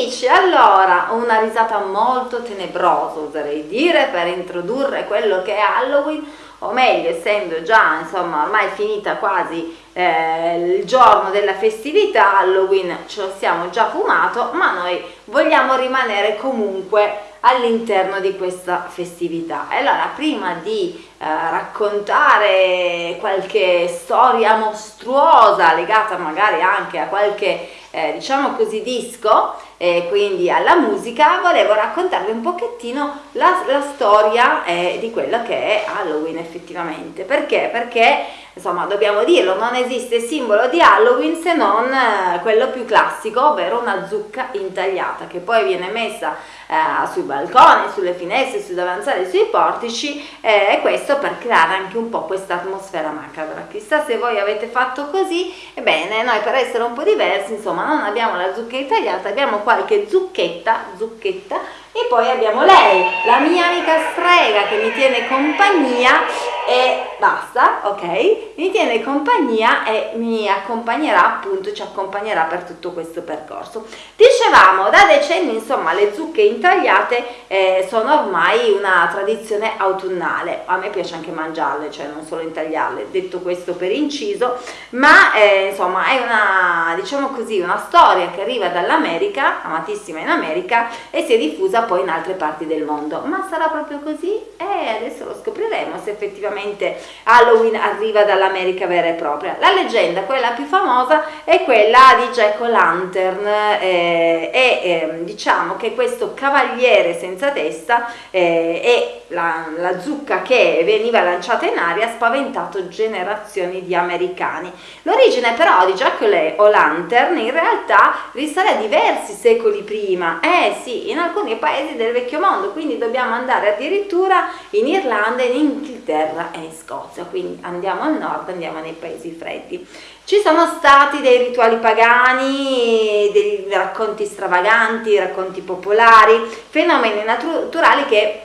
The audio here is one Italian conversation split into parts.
amici, allora una risata molto tenebrosa oserei dire per introdurre quello che è Halloween o meglio essendo già insomma ormai finita quasi eh, il giorno della festività Halloween ce lo siamo già fumato ma noi vogliamo rimanere comunque all'interno di questa festività. E allora prima di eh, raccontare qualche storia mostruosa legata magari anche a qualche eh, diciamo così disco e quindi alla musica volevo raccontarvi un pochettino la, la storia eh, di quello che è Halloween effettivamente. Perché? perché insomma dobbiamo dirlo non esiste simbolo di Halloween se non eh, quello più classico ovvero una zucca intagliata che poi viene messa eh, sui balconi, sulle finestre, sui davanzali, sui portici eh, e questo per creare anche un po' questa atmosfera macabra. Chissà se voi avete fatto così. Ebbene noi per essere un po' diversi insomma non abbiamo la zucca intagliata abbiamo qualche zucchetta zucchetta e poi abbiamo lei, la mia amica strega che mi tiene compagnia e basta, ok? Mi tiene compagnia e mi accompagnerà appunto, ci accompagnerà per tutto questo percorso. Dicevamo, da decenni insomma le zucche intagliate eh, sono ormai una tradizione autunnale, a me piace anche mangiarle, cioè non solo intagliarle, detto questo per inciso, ma eh, insomma è una, diciamo così, una storia che arriva dall'America, amatissima in America, e si è diffusa poi in altre parti del mondo. Ma sarà proprio così? E adesso lo scopriremo se effettivamente Halloween arriva dall'America vera e propria. La leggenda, quella più famosa, è quella di Jack O'Lantern eh, e eh, diciamo che questo cavaliere senza testa eh, e la, la zucca che veniva lanciata in aria ha spaventato generazioni di americani. L'origine però di Jack O'Lantern in realtà risale a diversi secoli prima. Eh sì, in alcuni paesi paesi del vecchio mondo, quindi dobbiamo andare addirittura in Irlanda, in Inghilterra e in Scozia, quindi andiamo al nord, andiamo nei paesi freddi. Ci sono stati dei rituali pagani, dei racconti stravaganti, racconti popolari, fenomeni naturali che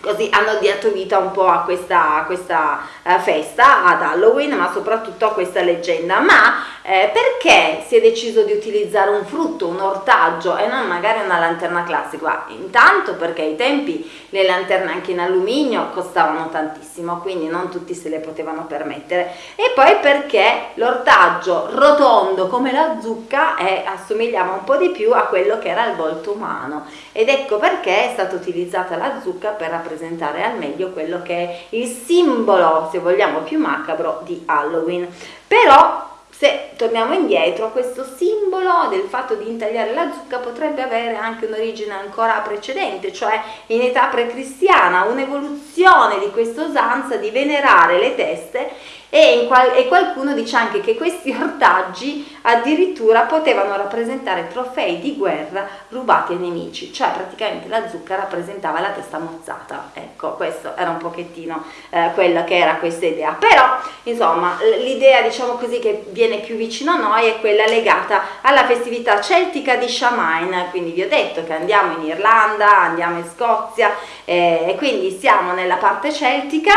così hanno dato vita un po' a questa, a questa festa, ad Halloween, ma soprattutto a questa leggenda. Ma eh, perché si è deciso di utilizzare un frutto, un ortaggio e non magari una lanterna classica? Intanto perché ai tempi le lanterne anche in alluminio costavano tantissimo, quindi non tutti se le potevano permettere. E poi perché l'ortaggio rotondo come la zucca è, assomigliava un po' di più a quello che era il volto umano. Ed ecco perché è stata utilizzata la zucca per rappresentare al meglio quello che è il simbolo, se vogliamo, più macabro di Halloween. Però se torniamo indietro, questo simbolo del fatto di intagliare la zucca potrebbe avere anche un'origine ancora precedente, cioè in età precristiana, un'evoluzione di questa usanza di venerare le teste e, qual e, qualcuno dice anche che questi ortaggi addirittura potevano rappresentare trofei di guerra rubati ai nemici, cioè praticamente la zucca rappresentava la testa mozzata, ecco questo era un pochettino eh, quella che era questa idea, però insomma l'idea diciamo così che viene più vicino a noi è quella legata alla festività celtica di Shamain, quindi vi ho detto che andiamo in Irlanda, andiamo in Scozia eh, e quindi siamo nella parte celtica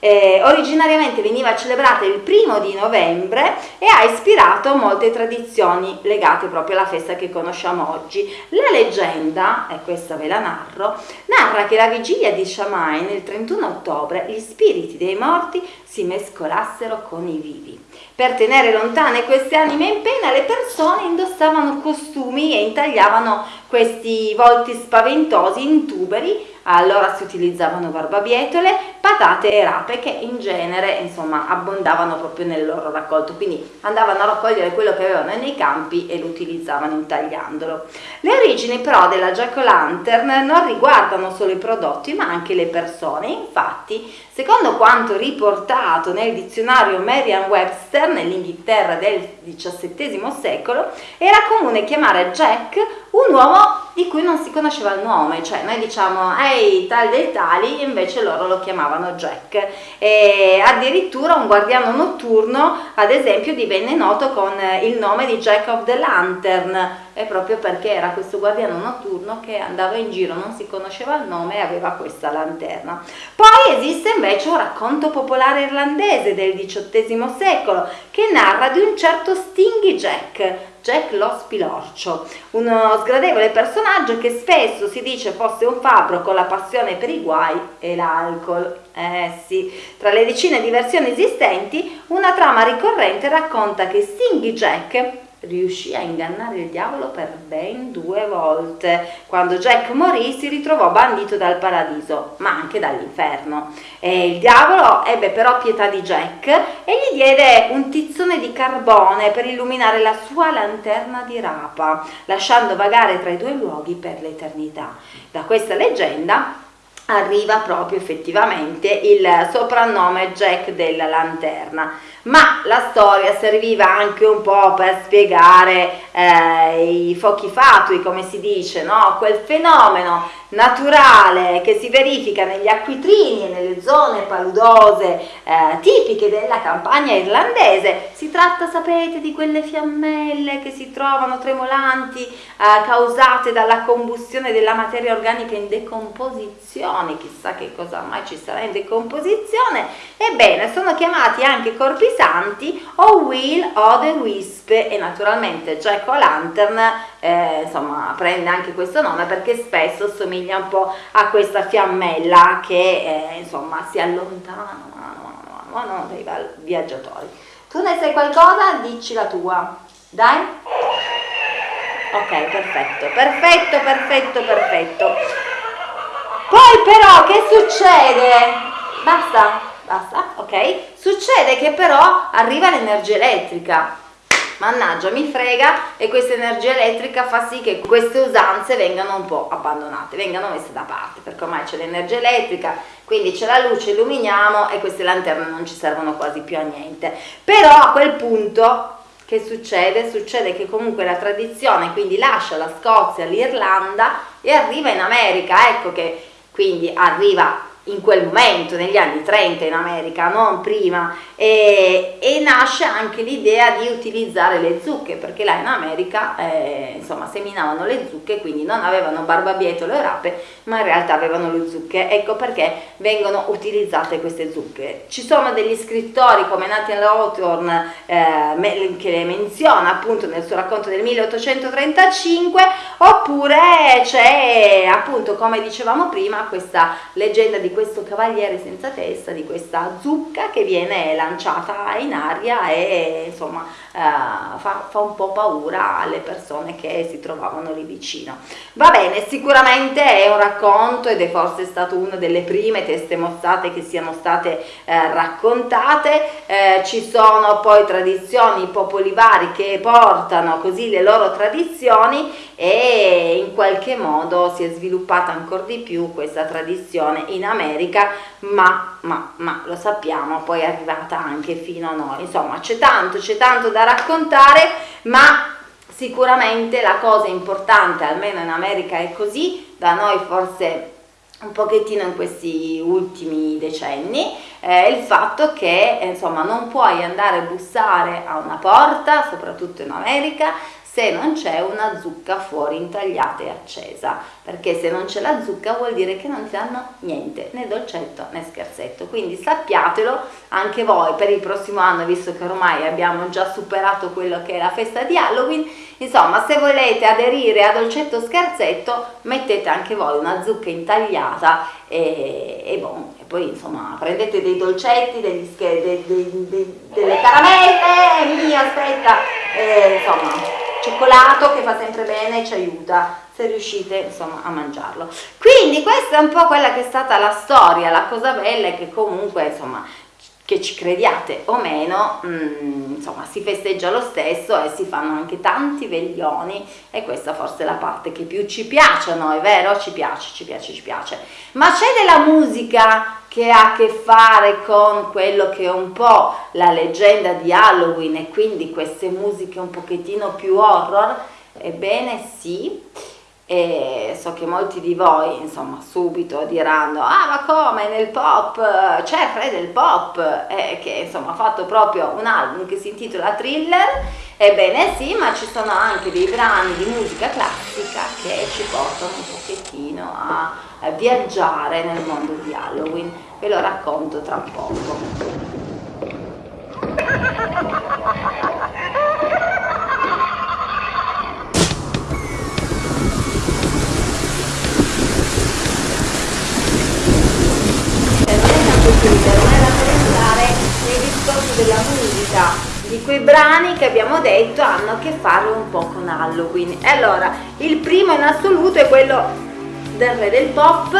eh, originariamente veniva celebrata il primo di novembre e ha ispirato molte tradizioni legate proprio alla festa che conosciamo oggi. La leggenda, e questa ve la narro, narra che la vigilia di Shamain, il 31 ottobre, gli spiriti dei morti si mescolassero con i vivi. Per tenere lontane queste anime in pena le persone indossavano costumi e intagliavano questi volti spaventosi in tuberi allora si utilizzavano barbabietole, patate e rape che in genere insomma abbondavano proprio nel loro raccolto, quindi andavano a raccogliere quello che avevano nei campi e lo utilizzavano intagliandolo. Le origini però della Jack-o'-lantern non riguardano solo i prodotti ma anche le persone, infatti secondo quanto riportato nel dizionario Merriam-Webster nell'Inghilterra del XVII secolo era comune chiamare Jack un uomo di cui non si conosceva il nome, cioè noi diciamo ehi tal dei tali, invece loro lo chiamavano Jack. E addirittura un guardiano notturno, ad esempio, divenne noto con il nome di Jack of the Lantern, è proprio perché era questo guardiano notturno che andava in giro, non si conosceva il nome e aveva questa lanterna. Poi esiste invece un racconto popolare irlandese del XVIII secolo che narra di un certo Stingy Jack, Jack lo spilorcio, uno sgradevole personaggio che spesso si dice fosse un fabbro con la passione per i guai e l'alcol. Eh sì, tra le decine di versioni esistenti, una trama ricorrente racconta che Stingy Jack riuscì a ingannare il diavolo per ben due volte. Quando Jack morì si ritrovò bandito dal paradiso, ma anche dall'inferno. il diavolo ebbe però pietà di Jack e gli diede un tizzone di carbone per illuminare la sua lanterna di rapa, lasciando vagare tra i due luoghi per l'eternità. Da questa leggenda arriva proprio effettivamente il soprannome Jack della Lanterna ma la storia serviva anche un po' per spiegare eh, i fuochi fatui, come si dice, no? quel fenomeno naturale che si verifica negli acquitrini e nelle zone paludose eh, tipiche della campagna irlandese. Si tratta, sapete, di quelle fiammelle che si trovano tremolanti eh, causate dalla combustione della materia organica in decomposizione, chissà che cosa mai ci sarà in decomposizione. Ebbene, sono chiamati anche corpi santi o Will o the Wisp e naturalmente Jack O'Lantern eh, insomma prende anche questo nome perché spesso somiglia un po' a questa fiammella che eh, insomma si allontana mano mano mano dai viaggiatori. Tu ne sai qualcosa? Dici la tua. Dai? Ok, perfetto, perfetto, perfetto, perfetto. Poi però che succede? Basta? Basta? Ok? Succede che però arriva l'energia elettrica mannaggia mi frega e questa energia elettrica fa sì che queste usanze vengano un po' abbandonate, vengano messe da parte, perché ormai c'è l'energia elettrica, quindi c'è la luce, illuminiamo e queste lanterne non ci servono quasi più a niente. Però a quel punto che succede? Succede che comunque la tradizione quindi lascia la Scozia, l'Irlanda e arriva in America, ecco che quindi arriva in quel momento, negli anni 30 in America, non prima, e, e nasce anche l'idea di utilizzare le zucche, perché là in America eh, insomma seminavano le zucche, quindi non avevano barbabietole o rape, ma in realtà avevano le zucche, ecco perché vengono utilizzate queste zucche. Ci sono degli scrittori come Nathan Hawthorne eh, che le menziona appunto nel suo racconto del 1835, oppure c'è appunto come dicevamo prima questa leggenda di questo cavaliere senza testa, di questa zucca che viene lanciata in aria e insomma fa, fa, un po' paura alle persone che si trovavano lì vicino. Va bene, sicuramente è un racconto ed è forse stato una delle prime teste mostrate che siano state eh, raccontate, eh, ci sono poi tradizioni, popoli vari che portano così le loro tradizioni e in qualche modo si è sviluppata ancora di più questa tradizione in America, ma, ma, ma lo sappiamo, poi è arrivata anche fino a noi. Insomma, c'è tanto, c'è tanto da raccontare, ma sicuramente la cosa importante, almeno in America è così, da noi forse un pochettino in questi ultimi decenni è il fatto che insomma non puoi andare a bussare a una porta soprattutto in America se non c'è una zucca fuori intagliata e accesa, perché se non c'è la zucca vuol dire che non ti danno niente, né dolcetto né scherzetto, quindi sappiatelo anche voi per il prossimo anno, visto che ormai abbiamo già superato quello che è la festa di Halloween, insomma se volete aderire a dolcetto scherzetto mettete anche voi una zucca intagliata e, e bon, poi insomma prendete dei dolcetti, degli dei, dei, dei, delle caramelle, mia aspetta, e, insomma cioccolato che fa sempre bene e ci aiuta se riuscite insomma a mangiarlo quindi questa è un po' quella che è stata la storia la cosa bella è che comunque insomma che ci crediate o meno, mh, mm, insomma si festeggia lo stesso e si fanno anche tanti veglioni e questa forse è la parte che più ci piace a noi, vero? Ci piace, ci piace, ci piace. Ma c'è della musica che ha a che fare con quello che è un po' la leggenda di Halloween e quindi queste musiche un pochettino più horror? Ebbene sì e so che molti di voi insomma subito diranno ah ma come nel pop c'è Fred del pop eh, che insomma ha fatto proprio un album che si intitola Thriller ebbene sì ma ci sono anche dei brani di musica classica che ci portano un pochettino a, a viaggiare nel mondo di Halloween, ve lo racconto tra poco. della musica di quei brani che abbiamo detto hanno a che fare un po' con Halloween e allora il primo in assoluto è quello del re del pop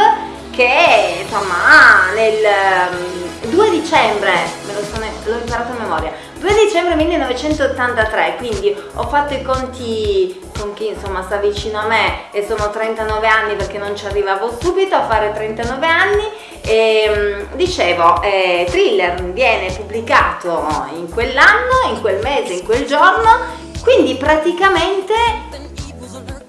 che insomma nel 2 ehm, dicembre, me lo sono, l'ho imparato a memoria, 2 dicembre 1983, quindi ho fatto i conti con chi insomma sta vicino a me e sono 39 anni perché non ci arrivavo subito a fare 39 anni e ehm, dicevo eh, Thriller viene pubblicato in quell'anno, in quel mese, in quel giorno quindi praticamente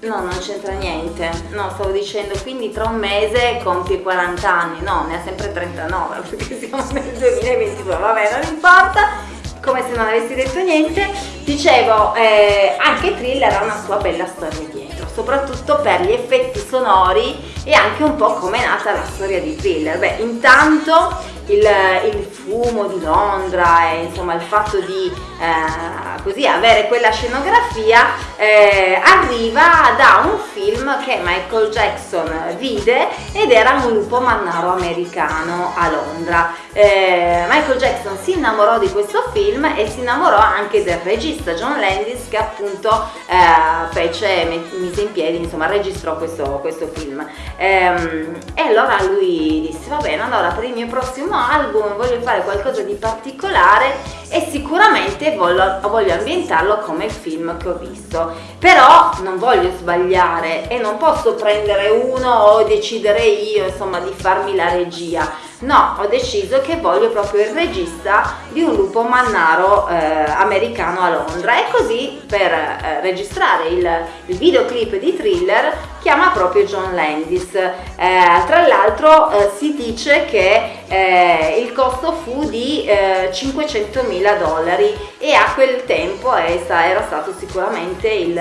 no non c'entra niente. No stavo dicendo quindi tra un mese compie 40 anni. No ne ha sempre 39 perché siamo nel 2022 vabbè non importa come se non avessi detto niente, dicevo, eh, anche Thriller ha una sua bella storia dietro, soprattutto per gli effetti sonori e anche un po' come è nata la storia di Thriller. Beh, intanto il, il fumo di Londra e insomma il fatto di eh, così avere quella scenografia eh, arriva da un film che Michael Jackson vide ed era un lupo mannaro americano a Londra. Eh, Michael Jackson si innamorò di questo film e si innamorò anche del regista John Landis che appunto eh, fece, mise in piedi, insomma registrò questo, questo film. Ehm, e allora lui disse va bene, allora per il mio prossimo album voglio fare qualcosa di particolare e sicuramente voglio, voglio ambientarlo come il film che ho visto. Però non voglio sbagliare e non posso prendere uno o decidere io insomma di farmi la regia No, ho deciso che voglio proprio il regista di un lupo mannaro eh, americano a Londra e così per eh, registrare il, il, videoclip di Thriller chiama proprio John Landis. Eh, tra l'altro eh, si dice che eh, il costo fu di 500 eh, mila dollari e a quel tempo era stato sicuramente il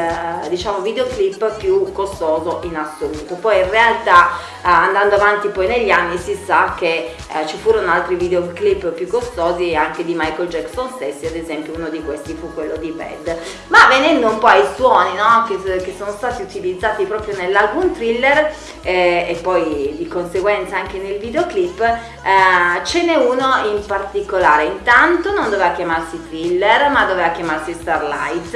diciamo, videoclip più costoso in assoluto. Poi in realtà andando avanti poi negli anni si sa che eh, ci furono altri videoclip più costosi anche di Michael Jackson stessi, ad esempio uno di questi fu quello di Bad. Ma venendo un po' ai suoni no, che, che, sono stati utilizzati proprio nell'album thriller eh, e poi di conseguenza anche nel videoclip, eh, ce n'è uno in particolare. Intanto non doveva chiamarsi thriller ma doveva chiamarsi Starlight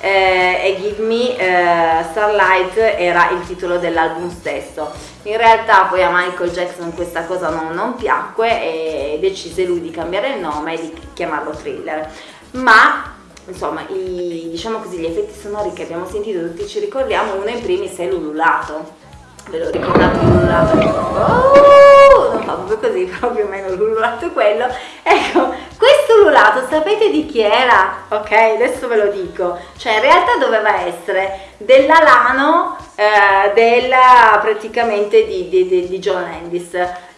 eh, e Give Me eh, Starlight era il titolo dell'album stesso. In realtà poi a Michael Jackson questa cosa non, non piacque e decise lui di cambiare il nome e di chiamarlo Thriller. Ma insomma i, diciamo così, gli effetti sonori che abbiamo sentito tutti ci ricordiamo, uno in primis è l'ululato. Ve lo ricordate l'ululato? Oh, non fa proprio così, però più o meno l'ululato quello. Ecco, questo ululato sapete di chi era? Ok, adesso ve lo dico. Cioè in realtà doveva essere dell'alano eh, della, praticamente di, di, di, di John Landis,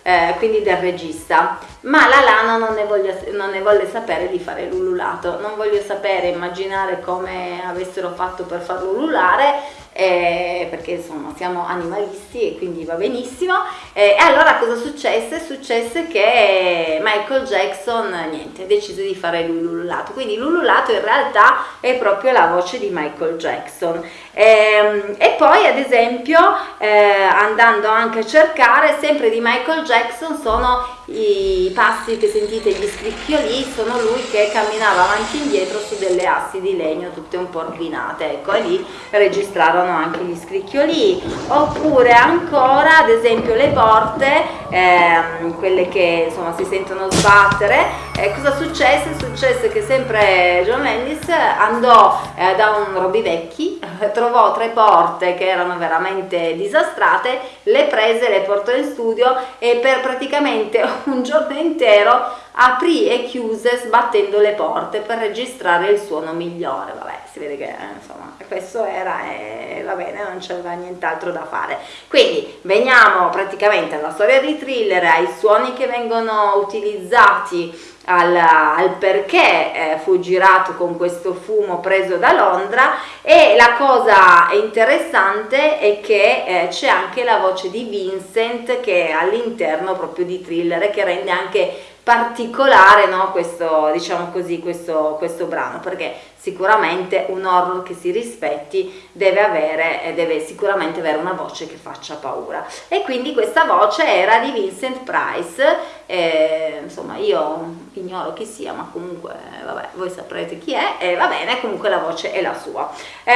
eh, quindi del regista. Ma la Lana non ne, voglio, non ne volle sapere di fare l'ululato, non voglio sapere, immaginare come avessero fatto per farlo ululare, eh, perché insomma siamo animalisti e quindi va benissimo. Eh, e allora cosa successe? Successe che Michael Jackson, niente, decise di fare l'ululato, quindi l'ululato in realtà è proprio la voce di Michael Jackson. Eh, e poi ad esempio eh, andando anche a cercare sempre di Michael Jackson sono i passi che sentite, gli scricchioli, sono lui che camminava avanti e indietro su delle assi di legno tutte un po' ordinate, ecco, e lì registrarono anche gli scricchioli, oppure ancora ad esempio le porte, ehm, quelle che insomma si sentono sbattere, eh, cosa successe? Successe che sempre John Landis andò eh, da un Roby Vecchi, trovò tre porte che erano veramente disastrate, le prese, le portò in studio e per praticamente un giorno intero aprì e chiuse sbattendo le porte per registrare il suono migliore vabbè si vede che eh, insomma questo era e va bene non c'era nient'altro da fare. Quindi veniamo praticamente alla storia di thriller ai suoni che vengono utilizzati al, al perché eh, fu girato con questo fumo preso da Londra. E la cosa interessante è che eh, c'è anche la voce di Vincent che è all'interno proprio di thriller che rende anche particolare no, questo, diciamo così, questo, questo brano perché sicuramente un horror che si rispetti deve avere deve sicuramente avere una voce che faccia paura. E quindi questa voce era di Vincent Price eh, insomma io ignoro chi sia ma comunque vabbè voi saprete chi è e va bene comunque la voce è la sua. Eh,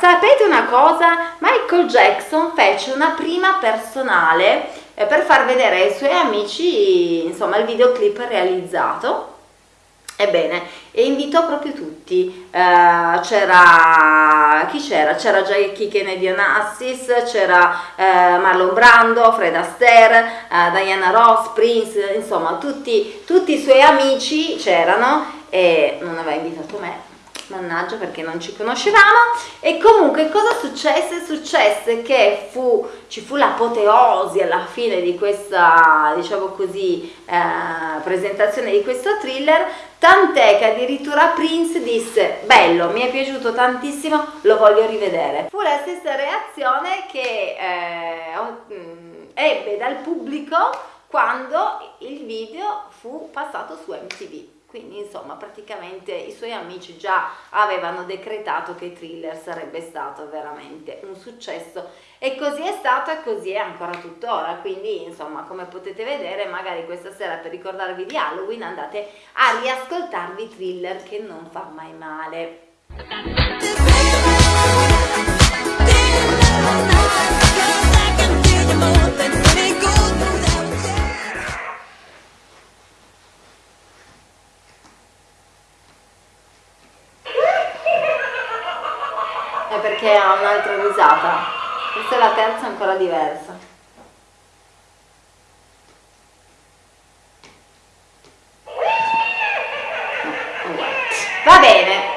sapete una cosa? Michael Jackson fece una prima personale eh, per far vedere ai suoi amici insomma il videoclip realizzato. Ebbene, e invitò proprio tutti, uh, c'era, chi c'era? C'era Jackie Kennedy Onassis, c'era uh, Marlon Brando, Fred Astaire, uh, Diana Ross, Prince, insomma tutti, tutti i suoi amici c'erano e non aveva invitato me, mannaggia perché non ci conoscevamo. E comunque cosa successe? Successe che fu, ci fu l'apoteosi alla fine di questa diciamo così eh, presentazione di questo thriller tant'è che addirittura Prince disse bello, mi è piaciuto tantissimo, lo voglio rivedere. Fu la stessa reazione che eh, mm, ebbe dal pubblico quando il video fu passato su MTV quindi insomma praticamente i suoi amici già avevano decretato che Thriller sarebbe stato veramente un successo. E così è stato e così è ancora tuttora. Quindi insomma come potete vedere magari questa sera per ricordarvi di Halloween andate a riascoltarvi Thriller che non fa mai male perché ha un'altra risata. Questa è la terza ancora diversa. Va bene.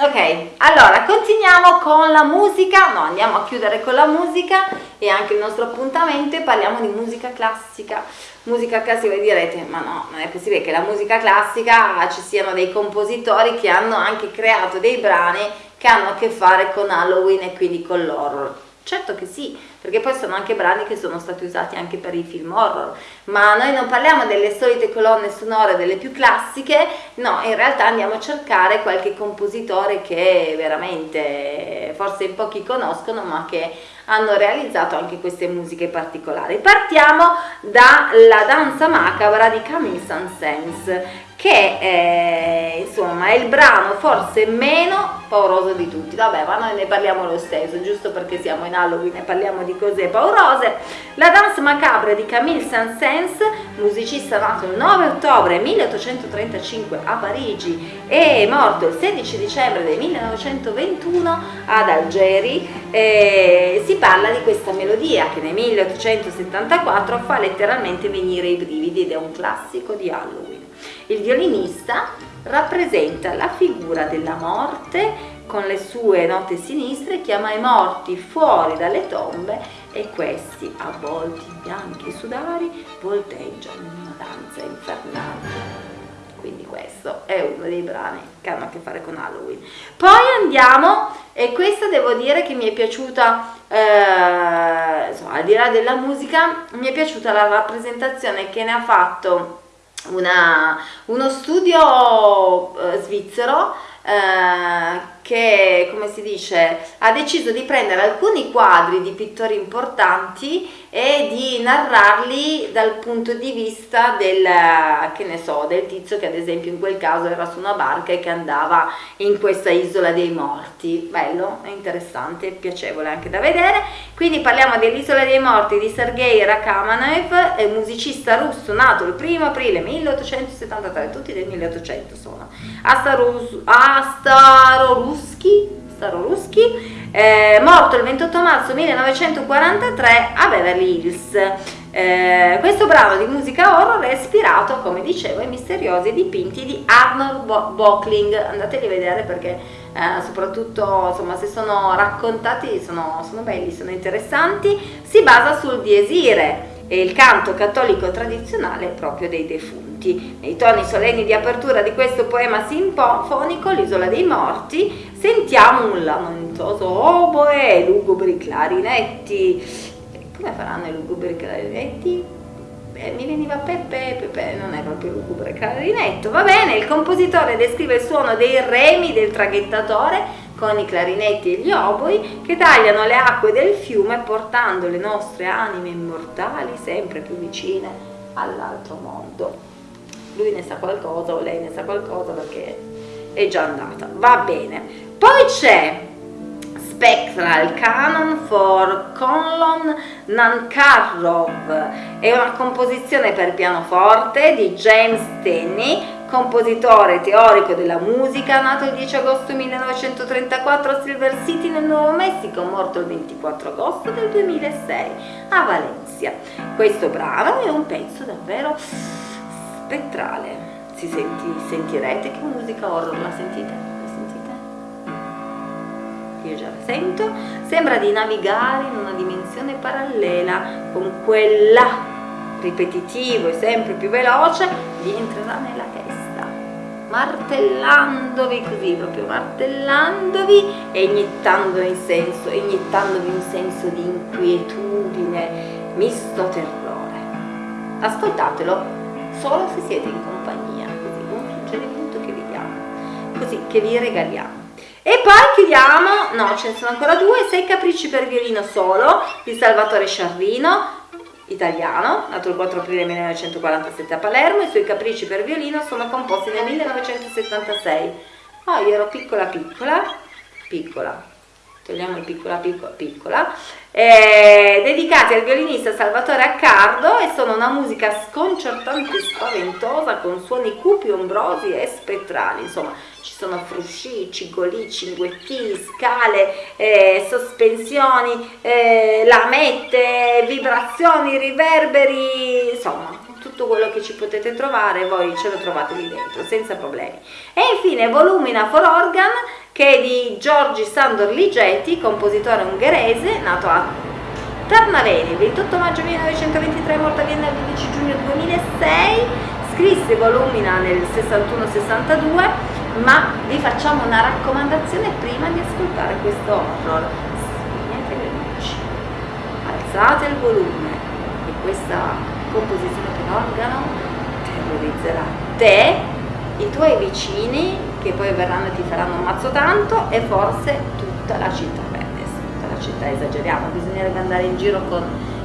Ok, allora continuiamo con la musica, no andiamo a chiudere con la musica e anche il nostro appuntamento e parliamo di musica classica. Musica classica, voi direte, ma no, non è possibile che la musica classica ci siano dei compositori che hanno anche creato dei brani che hanno a che fare con Halloween e quindi con l'horror. Certo che sì, perché poi sono anche brani che sono stati usati anche per i film horror, ma noi non parliamo delle solite colonne sonore, delle più classiche, no, in realtà andiamo a cercare qualche compositore che veramente forse in pochi conoscono, ma che hanno realizzato anche queste musiche particolari. Partiamo dalla danza macabra di Camille Saint-Saëns, che è, insomma è il brano forse meno pauroso di tutti. Vabbè ma noi ne parliamo lo stesso giusto perché siamo in Halloween e parliamo di cose paurose. La danse macabre di Camille Saint-Saëns musicista nato il 9 ottobre 1835 a Parigi e morto il 16 dicembre del 1921 ad Algeri. Eh, si parla di questa melodia che nel 1874 fa letteralmente venire i brividi ed è un classico di Halloween il violinista rappresenta la figura della morte con le sue note sinistre, chiama i morti fuori dalle tombe e questi, avvolti in bianchi sudari, volteggiano in una danza infernale. Quindi questo è uno dei brani che hanno a che fare con Halloween. Poi andiamo, e questa devo dire che mi è piaciuta, eh, insomma, al di là della musica, mi è piaciuta la rappresentazione che ne ha fatto una, uno studio eh, svizzero eh, che, come si dice, ha deciso di prendere alcuni quadri di pittori importanti e di narrarli dal punto di vista del, che ne so, del tizio che ad esempio in quel caso era su una barca e che andava in questa isola dei morti. Bello, interessante, piacevole anche da vedere. Quindi parliamo dell'isola dei morti di Sergei Rachamanev, musicista russo nato il 1 aprile 1873, tutti del 1800 sono, a Starorus Staroruschi, Staroruschi eh, morto il 28 marzo 1943 a Beverly Hills. Eh, questo brano di musica horror è ispirato, come dicevo, ai misteriosi dipinti di Arnold Bockling. Andateli a vedere perché eh, soprattutto insomma, se sono raccontati sono, sono belli, sono interessanti. Si basa sul diesire il canto cattolico tradizionale proprio dei defunti. Nei toni solenni di apertura di questo poema sinfonico, L'isola dei morti, sentiamo un lamentoso oboe e lugubri clarinetti. Come faranno i lugubri clarinetti? Eh, mi veniva Peppe, Peppe non è proprio lugubre clarinetto, va bene, il compositore descrive il suono dei remi del traghettatore con i clarinetti e gli oboi che tagliano le acque del fiume portando le nostre anime immortali sempre più vicine all'altro mondo. Lui ne sa qualcosa o lei ne sa qualcosa perché è già andata. Va bene. Poi c'è Spectral Canon for Conlon Nankarrov. È una composizione per pianoforte di James Tenney compositore teorico della musica, nato il 10 agosto 1934 a Silver City nel Nuovo Messico, morto il 24 agosto del 2006 a Valencia. Questo brano è un pezzo davvero spettrale. Si senti, sentirete che musica horror? La sentite? Io già la sento. Sembra di navigare in una dimensione parallela con quella ripetitivo e sempre più veloce, vi entrerà nella testa, martellandovi così, proprio martellandovi e iniettandovi in senso, iniettandovi un senso di inquietudine, misto terrore. Ascoltatelo solo se siete in compagnia, così un suggerimento che vi diamo, così che vi regaliamo. E poi chiudiamo, no ce ne sono ancora due, sei capricci per violino solo di Salvatore Sciarrino, italiano, nato il 4 aprile 1947 a Palermo, i suoi capricci per violino sono composti nel 1976. Oh, io ero piccola piccola, piccola, togliamo il piccola piccola piccola, eh, dedicati al violinista Salvatore Accardo e sono una musica sconcertante e spaventosa con suoni cupi, ombrosi e spettrali, insomma ci sono frusci, cigolì, cinguetti, scale, eh, sospensioni, eh, lamette, vibrazioni, riverberi, insomma tutto quello che ci potete trovare voi ce lo trovate lì dentro senza problemi. E infine Volumina for Organ che è di Giorgi Sandor Ligeti compositore ungherese nato a Tarnaveni il 28 maggio 1923 morto a Vienna il 12 giugno 2006 scrisse Volumina nel 61-62 ma vi facciamo una raccomandazione prima di ascoltare questo horror. Spegnete le luci alzate il volume e questa composizione per organo terrorizzerà te, i tuoi vicini che poi verranno e ti faranno un mazzo tanto e forse tutta la città, beh adesso tutta la città esageriamo, bisognerebbe andare in giro con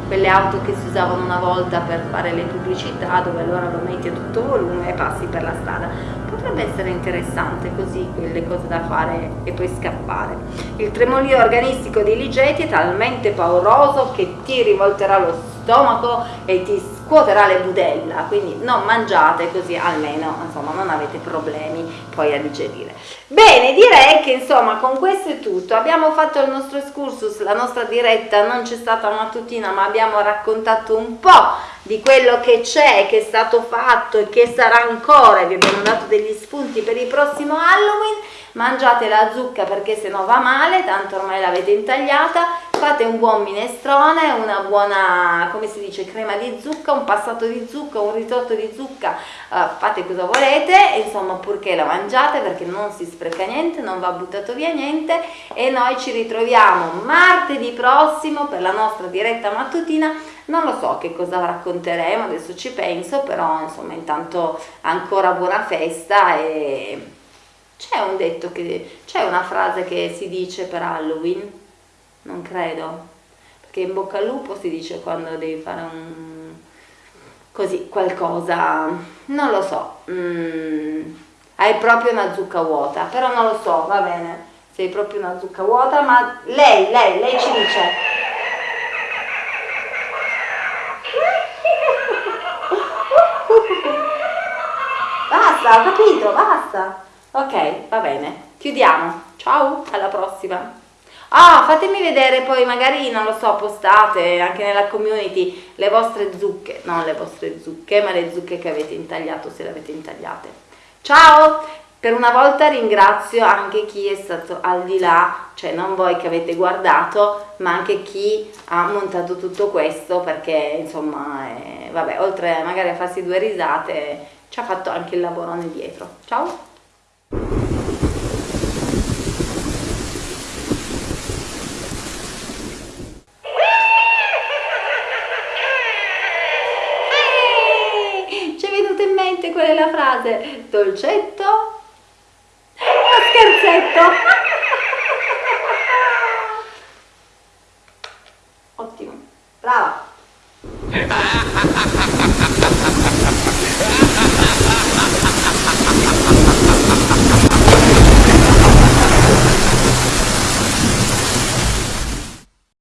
quelle auto che si usavano una volta per fare le pubblicità dove allora lo metti a tutto volume e passi per la strada. Potrebbe essere interessante così quelle cose da fare e poi scappare. Il tremolio organistico di Ligeti è talmente pauroso che ti rivolterà lo stomaco e ti scuoterà le budella, quindi non mangiate così almeno insomma non avete problemi poi a digerire. Bene, direi che insomma con questo è tutto, abbiamo fatto il nostro excursus, la nostra diretta non c'è stata mattutina ma abbiamo raccontato un po' di quello che c'è, che è stato fatto e che sarà ancora, vi abbiamo dato degli spunti per il prossimo Halloween, mangiate la zucca perché se no va male, tanto ormai l'avete intagliata, fate un buon minestrone, una buona, come si dice, crema di zucca, un passato di zucca, un risotto di zucca, uh, fate cosa volete, insomma purché la mangiate perché non si spreca niente, non va buttato via niente. E noi ci ritroviamo martedì prossimo per la nostra diretta mattutina. Non lo so che cosa racconteremo adesso ci penso però insomma intanto ancora buona festa e c'è un detto che c'è una frase che si dice per Halloween? Non credo. Perché in bocca al lupo si dice quando devi fare un così qualcosa. Non lo so. Mm, hai proprio una zucca vuota. Però non lo so va bene. Sei proprio una zucca vuota ma lei lei lei ci dice. Basta, ho capito, basta. Ok, va bene. Chiudiamo. Ciao, alla prossima. Ah, fatemi vedere poi, magari, non lo so, postate anche nella community le vostre zucche, non le vostre zucche, ma le zucche che avete intagliato, se le avete intagliate. Ciao! per una volta ringrazio anche chi è stato al di là, cioè non voi che avete guardato, ma anche chi ha montato tutto questo perché insomma, eh, vabbè, oltre magari a farsi due risate, ci ha fatto anche il lavorone dietro. Ciao! Qual è la frase? Dolcetto? O scherzetto?